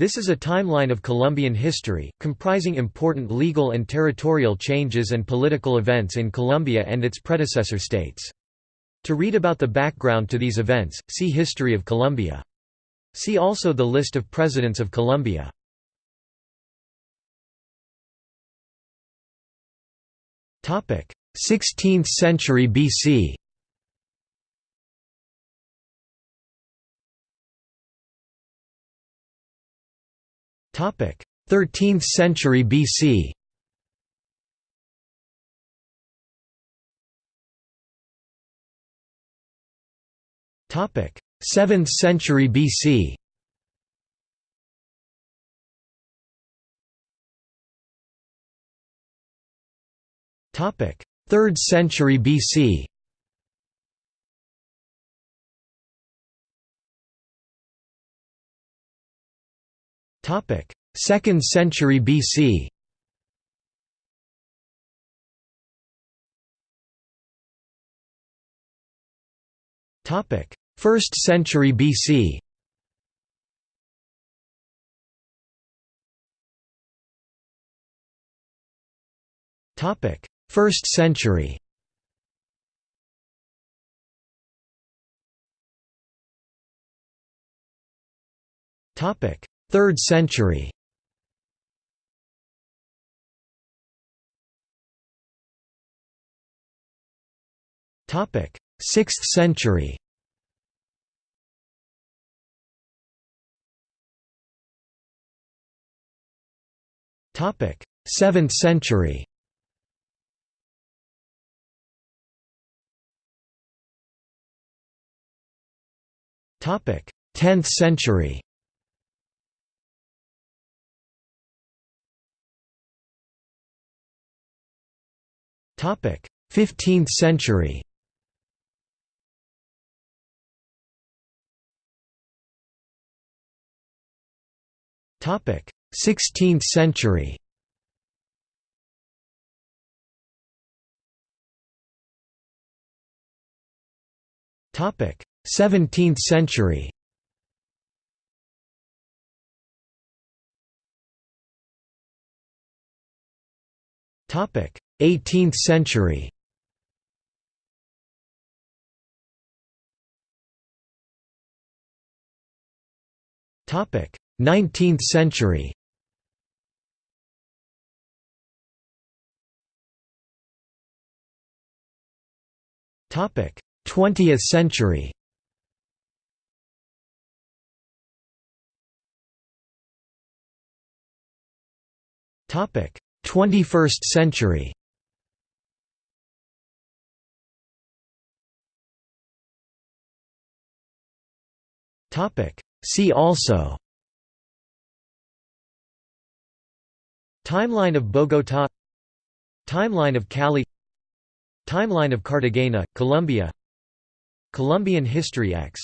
This is a timeline of Colombian history, comprising important legal and territorial changes and political events in Colombia and its predecessor states. To read about the background to these events, see History of Colombia. See also the list of presidents of Colombia. Topic: 16th century BC. 13th century BC. Topic: 7th century BC. Topic: 3rd century BC. Topic: 2nd century BC. Topic: 1st century BC. Topic: 1st century. Topic: 3rd century. Topic: 6th century. Topic: 7th century. Topic: 10th century. 15th century. Topic: 16th century. Topic: 17th century. 18th century. Topic: 19th century. Topic: 20th century. Topic: 21st century. See also. Timeline of Bogotá Timeline of Cali. Timeline of Cartagena, Colombia. Colombian History X